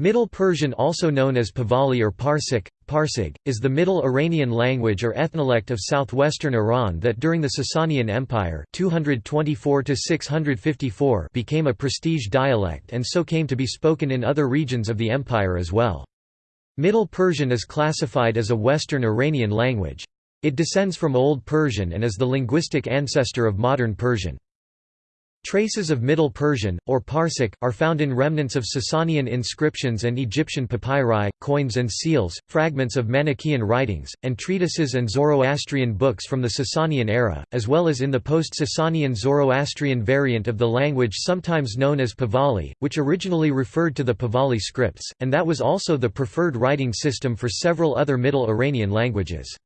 Middle Persian also known as Pahlavi or Parsic, Parsig, is the Middle Iranian language or ethnolect of southwestern Iran that during the Sasanian Empire 224 became a prestige dialect and so came to be spoken in other regions of the empire as well. Middle Persian is classified as a Western Iranian language. It descends from Old Persian and is the linguistic ancestor of modern Persian. Traces of Middle Persian, or Parsic, are found in remnants of Sasanian inscriptions and Egyptian papyri, coins and seals, fragments of Manichaean writings, and treatises and Zoroastrian books from the Sasanian era, as well as in the post-Sasanian Zoroastrian variant of the language sometimes known as Pahlavi, which originally referred to the Pahlavi scripts, and that was also the preferred writing system for several other Middle Iranian languages.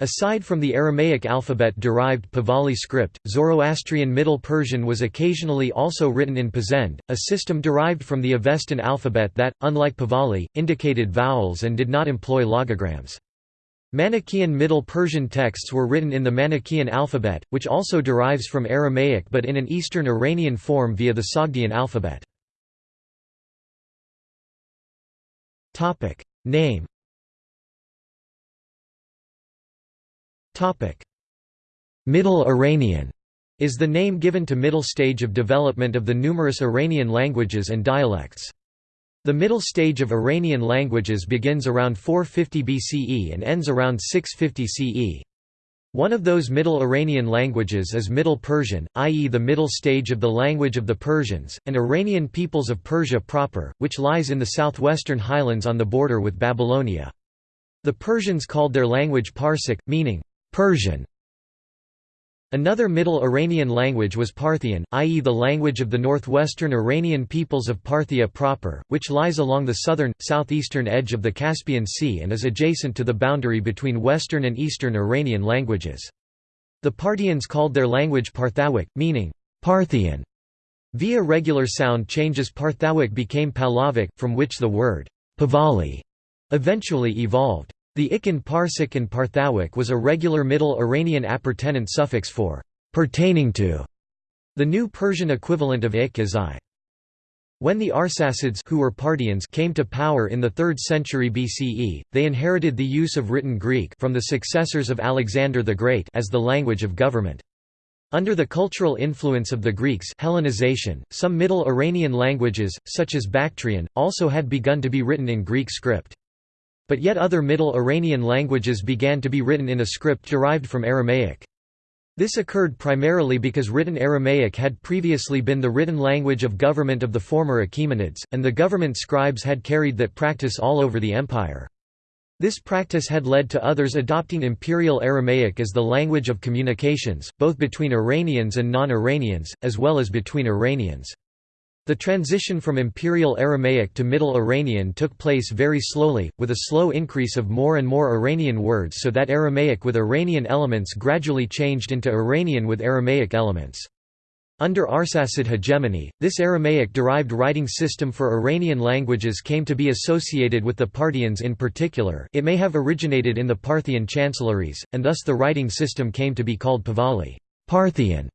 Aside from the Aramaic alphabet-derived Pahlavi script, Zoroastrian Middle Persian was occasionally also written in Pazend, a system derived from the Avestan alphabet that, unlike Pahlavi, indicated vowels and did not employ logograms. Manichaean Middle Persian texts were written in the Manichaean alphabet, which also derives from Aramaic but in an Eastern Iranian form via the Sogdian alphabet. Name Middle Iranian is the name given to middle stage of development of the numerous Iranian languages and dialects. The middle stage of Iranian languages begins around 450 BCE and ends around 650 CE. One of those Middle Iranian languages is Middle Persian, i.e. the middle stage of the language of the Persians, and Iranian peoples of Persia proper, which lies in the southwestern highlands on the border with Babylonia. The Persians called their language Parsic, meaning, Persian Another Middle Iranian language was Parthian, i.e. the language of the northwestern Iranian peoples of Parthia proper, which lies along the southern, southeastern edge of the Caspian Sea and is adjacent to the boundary between western and eastern Iranian languages. The Parthians called their language Parthawic, meaning, Parthian. Via regular sound changes Parthawic became Pahlavic, from which the word, Pahlavi, eventually evolved. The ik in Parsic and Parthawic was a regular Middle Iranian appurtenant suffix for pertaining to. The new Persian equivalent of ik is i. When the Arsacids who were Parthians came to power in the 3rd century BCE, they inherited the use of written Greek from the successors of Alexander the Great as the language of government. Under the cultural influence of the Greeks Hellenization, some Middle Iranian languages, such as Bactrian, also had begun to be written in Greek script. But yet other Middle Iranian languages began to be written in a script derived from Aramaic. This occurred primarily because written Aramaic had previously been the written language of government of the former Achaemenids, and the government scribes had carried that practice all over the empire. This practice had led to others adopting Imperial Aramaic as the language of communications, both between Iranians and non-Iranians, as well as between Iranians. The transition from Imperial Aramaic to Middle Iranian took place very slowly, with a slow increase of more and more Iranian words so that Aramaic with Iranian elements gradually changed into Iranian with Aramaic elements. Under Arsacid hegemony, this Aramaic-derived writing system for Iranian languages came to be associated with the Parthians in particular it may have originated in the Parthian chancelleries, and thus the writing system came to be called Pahlavi Parthian,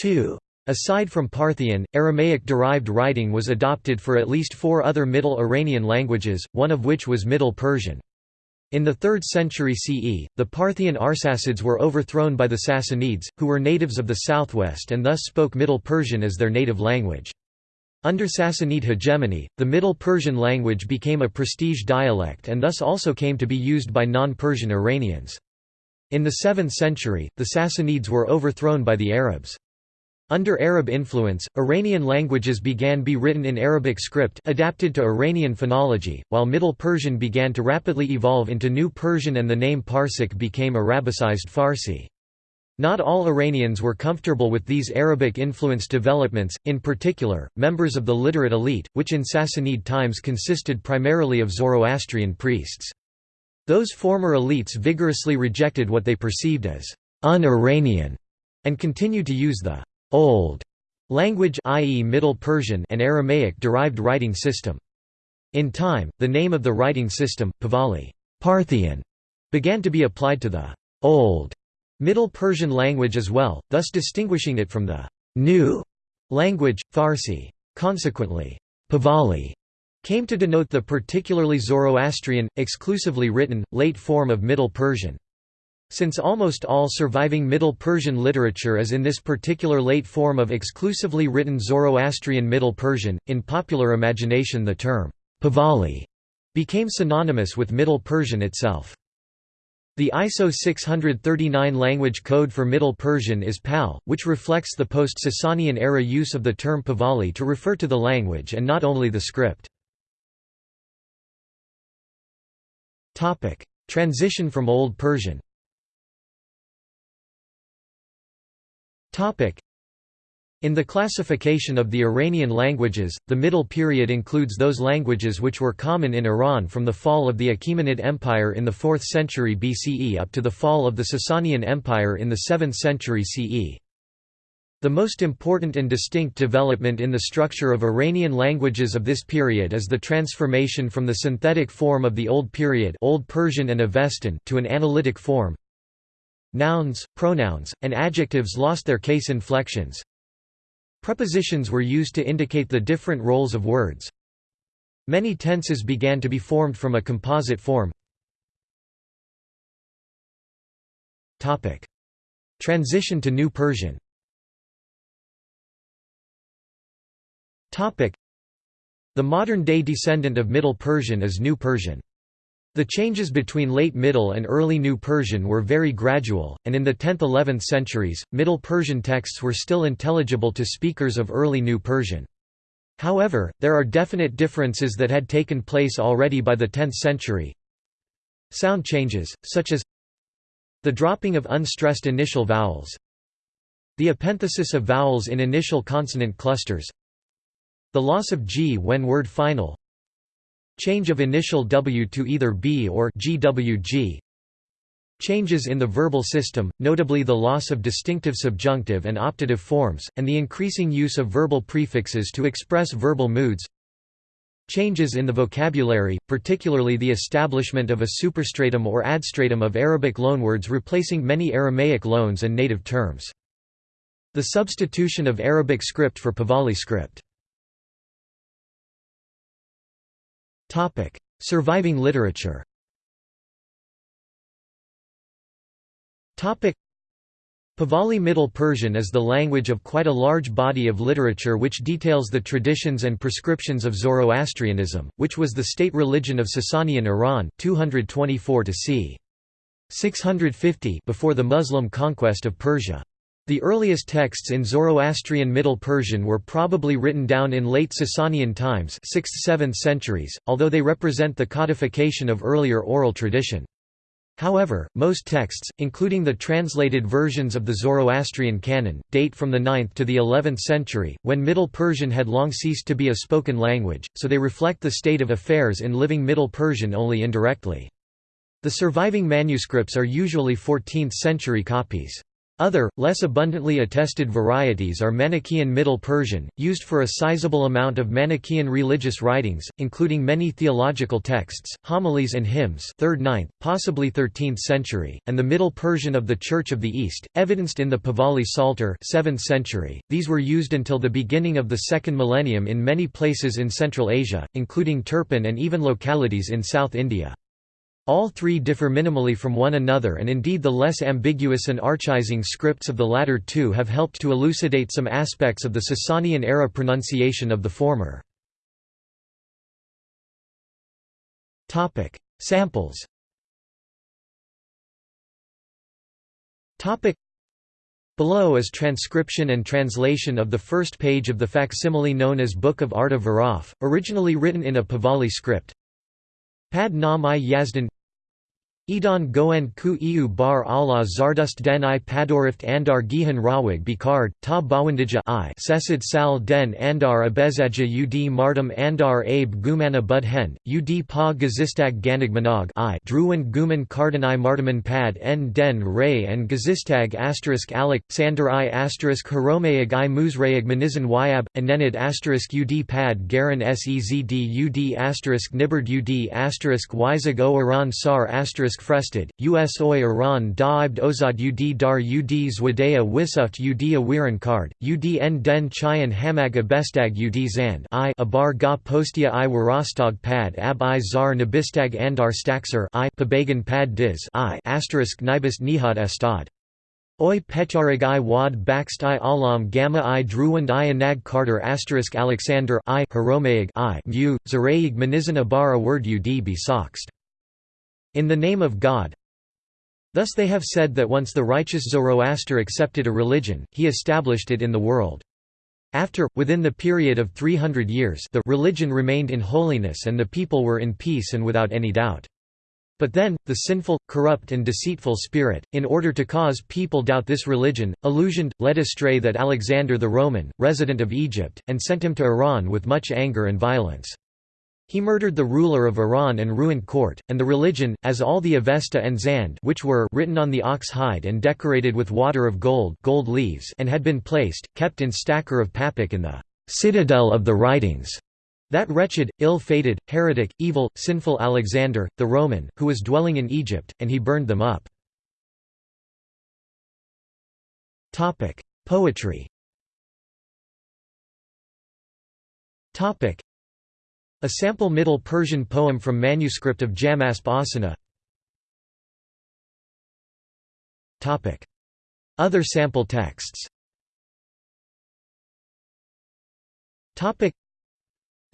too. Aside from Parthian, Aramaic-derived writing was adopted for at least four other Middle Iranian languages, one of which was Middle Persian. In the 3rd century CE, the Parthian Arsacids were overthrown by the Sassanids, who were natives of the southwest and thus spoke Middle Persian as their native language. Under Sassanid hegemony, the Middle Persian language became a prestige dialect and thus also came to be used by non-Persian Iranians. In the 7th century, the Sassanids were overthrown by the Arabs. Under Arab influence, Iranian languages began to be written in Arabic script adapted to Iranian phonology, while Middle Persian began to rapidly evolve into New Persian and the name Parsic became Arabicized Farsi. Not all Iranians were comfortable with these Arabic-influenced developments, in particular, members of the literate elite, which in Sassanid times consisted primarily of Zoroastrian priests. Those former elites vigorously rejected what they perceived as un-Iranian, and continued to use the Old language i.e. Middle Persian and Aramaic derived writing system. In time, the name of the writing system, Pahlavi Parthian, began to be applied to the Old Middle Persian language as well, thus distinguishing it from the New language, Farsi. Consequently, Pahlavi came to denote the particularly Zoroastrian, exclusively written, late form of Middle Persian. Since almost all surviving Middle Persian literature is in this particular late form of exclusively written Zoroastrian Middle Persian, in popular imagination the term Pahlavi became synonymous with Middle Persian itself. The ISO 639 language code for Middle Persian is PAL, which reflects the post-Sasanian era use of the term Pahlavi to refer to the language and not only the script. Transition from Old Persian in the classification of the Iranian languages, the Middle Period includes those languages which were common in Iran from the fall of the Achaemenid Empire in the 4th century BCE up to the fall of the Sasanian Empire in the 7th century CE. The most important and distinct development in the structure of Iranian languages of this period is the transformation from the synthetic form of the Old Period Old Persian and Avestan to an analytic form. Nouns, pronouns, and adjectives lost their case inflections, Prepositions were used to indicate the different roles of words. Many tenses began to be formed from a composite form. Transition to New Persian The modern-day descendant of Middle Persian is New Persian. The changes between Late Middle and Early New Persian were very gradual, and in the 10th–11th centuries, Middle Persian texts were still intelligible to speakers of Early New Persian. However, there are definite differences that had taken place already by the 10th century. Sound changes, such as the dropping of unstressed initial vowels, the epenthesis of vowels in initial consonant clusters, the loss of g when word final, Change of initial W to either B or GWG Changes in the verbal system, notably the loss of distinctive subjunctive and optative forms, and the increasing use of verbal prefixes to express verbal moods. Changes in the vocabulary, particularly the establishment of a superstratum or adstratum of Arabic loanwords replacing many Aramaic loans and native terms. The substitution of Arabic script for Pahlavi script Surviving literature Pahlavi Middle Persian is the language of quite a large body of literature which details the traditions and prescriptions of Zoroastrianism, which was the state religion of Sasanian Iran 224 to c. 650 before the Muslim conquest of Persia. The earliest texts in Zoroastrian Middle Persian were probably written down in late Sasanian times 6th–7th centuries, although they represent the codification of earlier oral tradition. However, most texts, including the translated versions of the Zoroastrian canon, date from the 9th to the 11th century, when Middle Persian had long ceased to be a spoken language, so they reflect the state of affairs in living Middle Persian only indirectly. The surviving manuscripts are usually 14th-century copies. Other, less abundantly attested varieties are Manichaean Middle Persian, used for a sizable amount of Manichaean religious writings, including many theological texts, homilies and hymns 3rd 9th, possibly 13th century, and the Middle Persian of the Church of the East, evidenced in the Pahlavi Psalter 7th century. These were used until the beginning of the second millennium in many places in Central Asia, including Turpan and even localities in South India. All three differ minimally from one another and indeed the less ambiguous and archaizing scripts of the latter two have helped to elucidate some aspects of the Sasanian-era pronunciation of the former. Samples Below is transcription and translation of the first page of the facsimile known as Book of Arda Viraf, originally written in a Pahlavi script. Pad nam i yazdan Edan goen ku iu bar Allah zardust den i padorift andar gihan rawig bikard, ta bawandija i sesid sal den andar abezaja ud martum andar abe gumana budhen, ud pa gazistag ganigmanog i druin guman kardan i martaman pad en den ray and gazistag asterisk alik, sander i asterisk haromeag i muzreag manizan yab, anenid asterisk ud pad garan sezd ud asterisk nibard ud asterisk wyzag o sar asterisk frested, us oi Iran daibd ozad ud dar ud zwadea wisuft udia wiran card, ud en den chayan hamag abestag ud zand i abar ga postia i warastag pad ab i zar nabistag andar staxer i pabagan pad diz i asterisk nibus nihad estad. Oi Pecharig i wad bakst i alam gamma i druwand i anag carter asterisk Alexander i Haromaig i mu, Zaraig manizan abara word ud be soxt. In the name of God Thus they have said that once the righteous Zoroaster accepted a religion, he established it in the world. After, within the period of 300 years the religion remained in holiness and the people were in peace and without any doubt. But then, the sinful, corrupt and deceitful spirit, in order to cause people doubt this religion, illusioned, led astray that Alexander the Roman, resident of Egypt, and sent him to Iran with much anger and violence. He murdered the ruler of Iran and ruined court, and the religion, as all the Avesta and Zand which were written on the ox hide and decorated with water of gold, gold leaves and had been placed, kept in Stakhr of Papik in the citadel of the writings. That wretched, ill-fated, heretic, evil, sinful Alexander, the Roman, who was dwelling in Egypt, and he burned them up. Poetry A sample Middle Persian poem from manuscript of Jamasp Asana. Other sample texts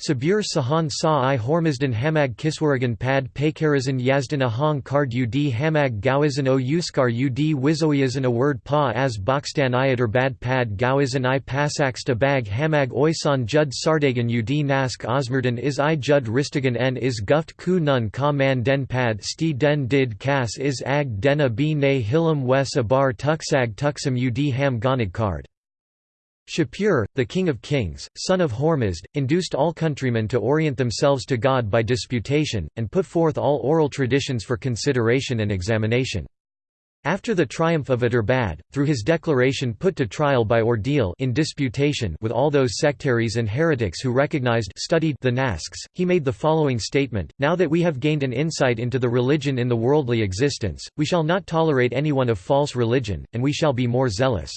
Sabir Sahan Sa i Hormizdan Hamag Kiswaragan Pad Pekarazan Yazdan Ahang Kard Ud Hamag Gawazan O Uskar Ud Wizoyazan A word Pa as Bokstan Iadar Bad Pad Gawazan I Pasaksta Bag Hamag Oysan Jud Sardagan Ud Nask Osmerdan Is I Jud Ristagan N Is Guft Ku Nun Ka Man Den Pad Sti Den Did Kas Is Ag Dena B Ne Hilam Wes Abar Tuksag Tuksam Ud Ham Ganag Kard Shapur, the king of kings, son of Hormizd, induced all countrymen to orient themselves to God by disputation, and put forth all oral traditions for consideration and examination. After the triumph of Adurbad, through his declaration put to trial by ordeal in disputation with all those sectaries and heretics who recognized studied the Nasks, he made the following statement, Now that we have gained an insight into the religion in the worldly existence, we shall not tolerate anyone of false religion, and we shall be more zealous.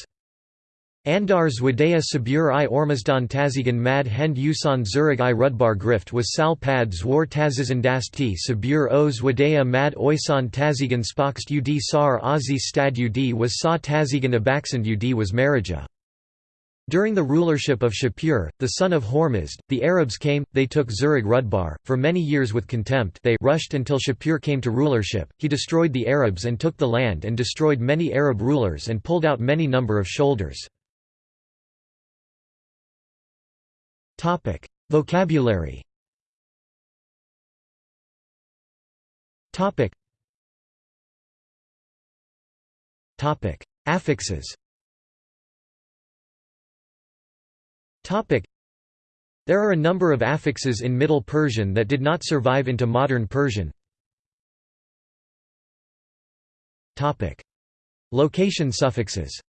Andar Zwadea Sabur i Ormazdan Tazigan Mad Hend Usan Zurag i Rudbar Grift was Sal Pad Zwar Tazizandasti Sabur o Zwadea Mad Oysan Tazigan Spokst ud Sar Azi Stad ud was Sa Tazigan Abaksand ud was Marija. During the rulership of Shapur, the son of Hormizd, the Arabs came, they took Zurag Rudbar, for many years with contempt they rushed until Shapur came to rulership, he destroyed the Arabs and took the land and destroyed many Arab rulers and pulled out many number of shoulders. Topic: Vocabulary. Topic. Topic: Affixes. Topic. There are a number of affixes in Middle Persian that did not survive into modern Persian. Topic. Location suffixes.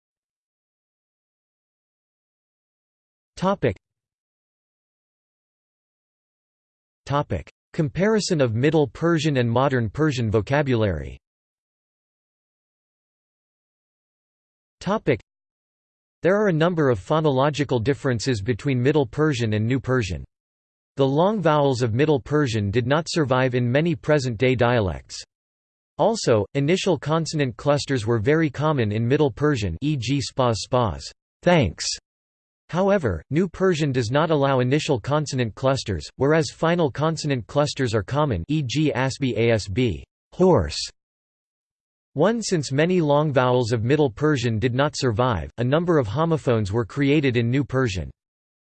Topic. Comparison of Middle Persian and Modern Persian vocabulary Topic. There are a number of phonological differences between Middle Persian and New Persian. The long vowels of Middle Persian did not survive in many present-day dialects. Also, initial consonant clusters were very common in Middle Persian e.g. spas spas thanks", However, New Persian does not allow initial consonant clusters, whereas final consonant clusters are common e.g. asb asb horse. One since many long vowels of Middle Persian did not survive, a number of homophones were created in New Persian.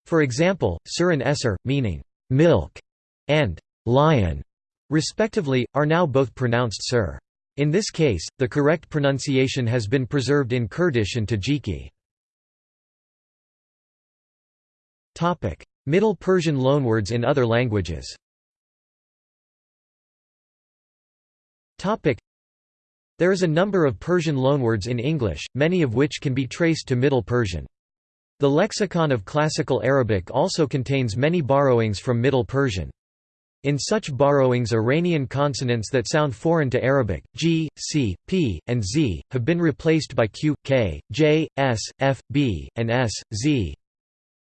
For example, sur and esser, meaning milk and lion, respectively, are now both pronounced sir. In this case, the correct pronunciation has been preserved in Kurdish and Tajiki. Middle Persian loanwords in other languages. Topic: There is a number of Persian loanwords in English, many of which can be traced to Middle Persian. The lexicon of Classical Arabic also contains many borrowings from Middle Persian. In such borrowings Iranian consonants that sound foreign to Arabic, g, c, p, and z, have been replaced by q, k, j, s, f, b, and s, z.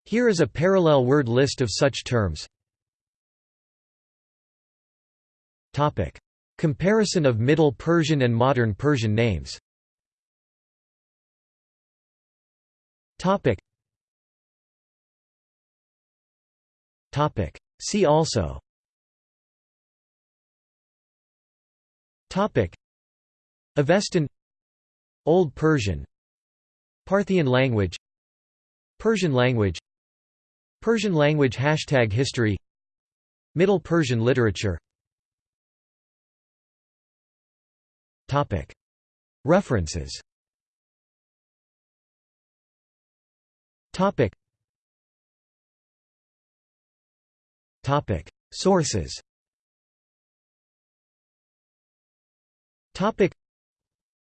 Here is a parallel word list of such terms. Comparison of Middle Persian and Modern Persian names. See also. Topic. Avestan. Old Persian. Parthian language. Persian language Persian language Hashtag history. Middle Persian literature. Topic. References. Topic. Topic. Sources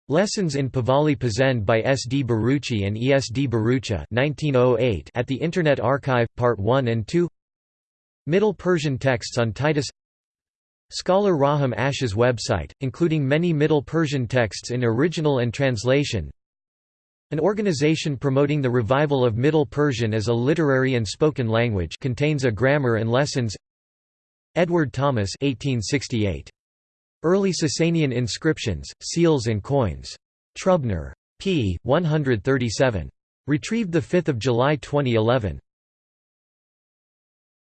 Lessons in Pahlavi Pazend by S. D. Bharucha and E. S. D. Bharucha 1908 at the Internet Archive, Part 1 and 2 Middle Persian texts on Titus Scholar Raham Asha's website, including many Middle Persian texts in original and translation An organization promoting the revival of Middle Persian as a literary and spoken language contains a grammar and lessons Edward Thomas 1868. Early Sasanian inscriptions, seals and coins. Trubner. p. 137. Retrieved 5 July 2011.